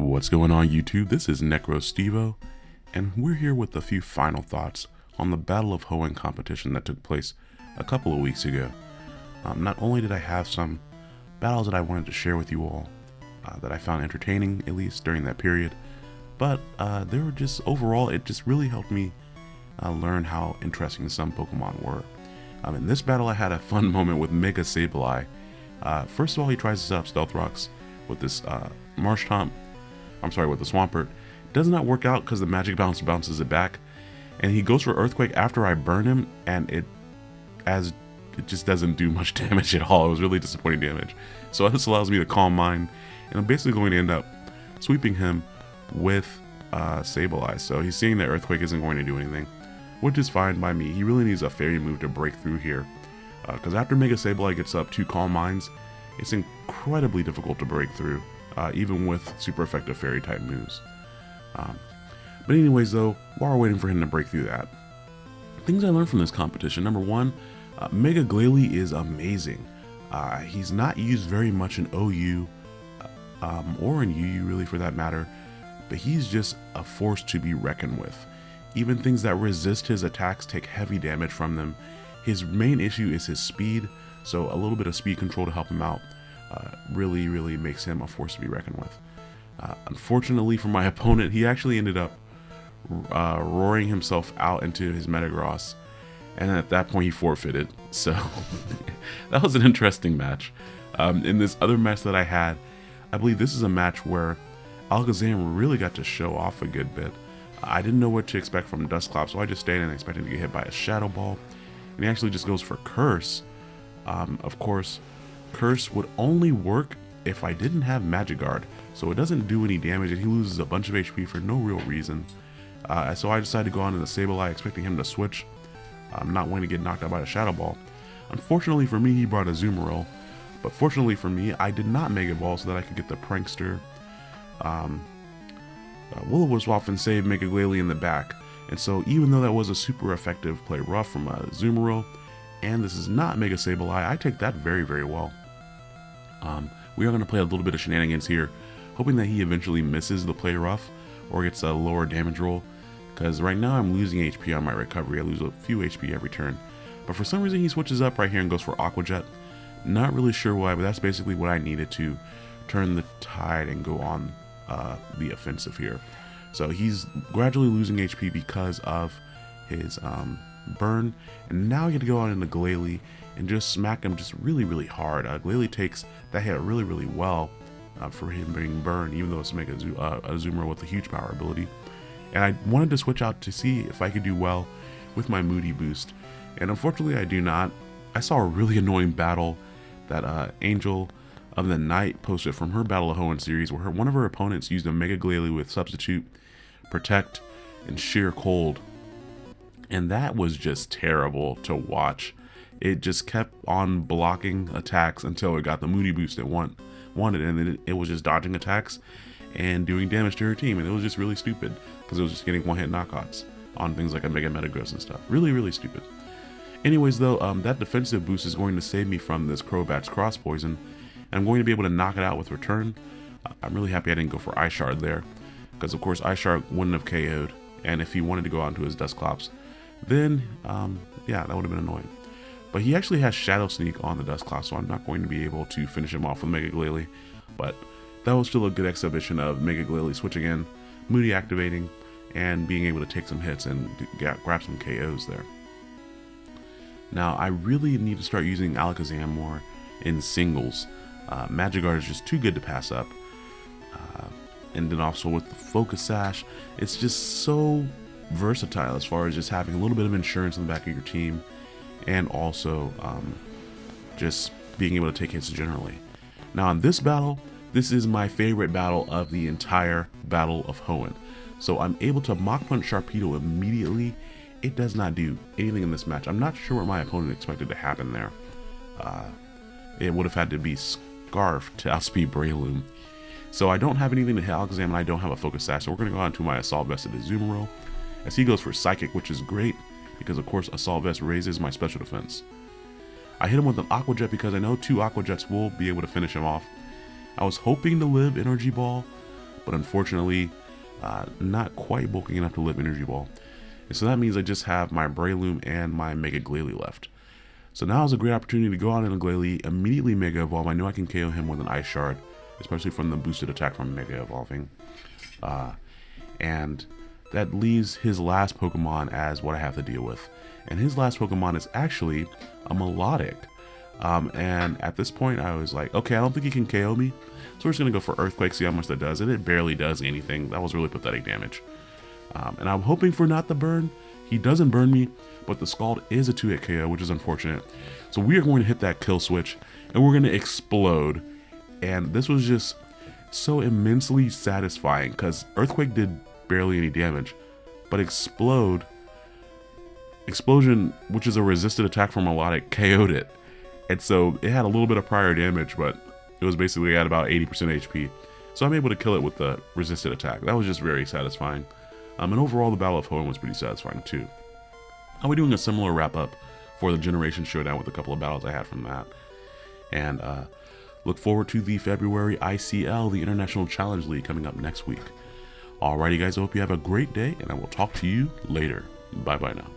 What's going on YouTube? This is NecroStevo, and we're here with a few final thoughts on the Battle of Hoenn competition that took place a couple of weeks ago. Um, not only did I have some battles that I wanted to share with you all, uh, that I found entertaining, at least during that period, but uh, they were just, overall, it just really helped me uh, learn how interesting some Pokemon were. Um, in this battle, I had a fun moment with Mega Sableye. Uh, first of all, he tries to set up Stealth Rocks with this uh, Marshtomp, I'm sorry, with the Swampert. Does not work out because the Magic Bounce bounces it back. And he goes for Earthquake after I burn him, and it as it just doesn't do much damage at all. It was really disappointing damage. So this allows me to Calm Mind, and I'm basically going to end up sweeping him with uh, Sableye. So he's seeing that Earthquake isn't going to do anything, which is fine by me. He really needs a Fairy move to break through here. Because uh, after Mega Sableye gets up two Calm Minds, it's incredibly difficult to break through, uh, even with super effective Fairy type moves. Um, but anyways though, while we're waiting for him to break through that, things I learned from this competition. Number one, uh, Mega Glalie is amazing. Uh, he's not used very much in OU uh, um, or in UU really for that matter, but he's just a force to be reckoned with. Even things that resist his attacks take heavy damage from them. His main issue is his speed, so a little bit of speed control to help him out uh, really, really makes him a force to be reckoned with. Uh, unfortunately for my opponent, he actually ended up uh, roaring himself out into his Metagross, and at that point he forfeited. So that was an interesting match. Um, in this other match that I had, I believe this is a match where Alakazam really got to show off a good bit. I didn't know what to expect from Dusclops, so I just stayed and expected to get hit by a Shadow Ball. And he actually just goes for Curse. Um, of course, Curse would only work if I didn't have Magic Guard, so it doesn't do any damage and he loses a bunch of HP for no real reason. Uh, so I decided to go on to the Sableye expecting him to switch. I'm not wanting to get knocked out by a Shadow Ball. Unfortunately for me, he brought a Azumarill, but fortunately for me, I did not Mega Ball so that I could get the Prankster. Um, uh, Will-O-Wisp and save Mega Glalie in the back, and so even though that was a super effective play rough from a Azumarill, and this is not Mega Sableye, I take that very, very well. Um, we are going to play a little bit of shenanigans here, hoping that he eventually misses the play rough or gets a lower damage roll. Because right now I'm losing HP on my recovery. I lose a few HP every turn. But for some reason he switches up right here and goes for Aqua Jet. Not really sure why, but that's basically what I needed to turn the tide and go on uh, the offensive here. So he's gradually losing HP because of his um, burn. And now you get to go on into Glalie and just smack him just really, really hard. Uh, Glalie takes that hit really, really well uh, for him being burned, even though it's make a, uh, a zoomer with a huge power ability. And I wanted to switch out to see if I could do well with my Moody boost. And unfortunately, I do not. I saw a really annoying battle that uh, Angel of the Night posted from her Battle of Hoenn series where her, one of her opponents used a Mega Glalie with Substitute, Protect, and Sheer Cold. And that was just terrible to watch. It just kept on blocking attacks until it got the Moody boost it want, wanted, and then it, was just dodging attacks and doing damage to her team, and it was just really stupid because it was just getting one-hit knockouts on things like a Mega Metagross and stuff. Really, really stupid. Anyways, though, um, that defensive boost is going to save me from this Crobat's Cross Poison, and I'm going to be able to knock it out with Return. I'm really happy I didn't go for Ice Shard there, because of course Ice Shard wouldn't have KO'd, and if he wanted to go onto his Dusclops, then, um, yeah, that would have been annoying. But he actually has Shadow Sneak on the Dusclops, so I'm not going to be able to finish him off with Mega Glalie. But that was still a good exhibition of Mega Glalie switching in, Moody activating, and being able to take some hits and grab some KOs there. Now, I really need to start using Alakazam more in singles. Uh, Magic Guard is just too good to pass up. Uh, and then also with the Focus Sash, it's just so versatile as far as just having a little bit of insurance in the back of your team and also um, just being able to take hits generally. Now in this battle, this is my favorite battle of the entire Battle of Hoenn. So I'm able to Mach Punch Sharpedo immediately. It does not do anything in this match. I'm not sure what my opponent expected to happen there. Uh, it would have had to be Scarf to outspeed Breloom. So I don't have anything to hit and I don't have a Focus Sash. So we're going to go on to my Assault Vested Azumarill. As he goes for Psychic, which is great because of course Assault Vest raises my special defense. I hit him with an Aqua Jet because I know two Aqua Jets will be able to finish him off. I was hoping to live Energy Ball, but unfortunately, uh, not quite bulking enough to live Energy Ball. And so that means I just have my Breloom and my Mega Glalie left. So now is a great opportunity to go out in a Glalie, immediately Mega Evolve. I know I can KO him with an Ice Shard, especially from the boosted attack from Mega Evolving. Uh, and that leaves his last Pokemon as what I have to deal with. And his last Pokemon is actually a Milotic. Um, and at this point, I was like, okay, I don't think he can KO me. So we're just going to go for Earthquake, see how much that does. And it barely does anything. That was really pathetic damage. Um, and I'm hoping for not the burn. He doesn't burn me, but the Scald is a 2-hit KO, which is unfortunate. So we are going to hit that kill switch, and we're going to explode. And this was just so immensely satisfying, because Earthquake did barely any damage. But Explode, Explosion, which is a resisted attack from Milotic, KO'd it. And so it had a little bit of prior damage, but it was basically at about 80% HP. So I'm able to kill it with the resisted attack. That was just very satisfying. Um, and overall, the Battle of Hoenn was pretty satisfying too. I'll be doing a similar wrap up for the Generation Showdown with a couple of battles I had from that. And uh, look forward to the February ICL, the International Challenge League, coming up next week. Alrighty, guys, I hope you have a great day, and I will talk to you later. Bye bye now.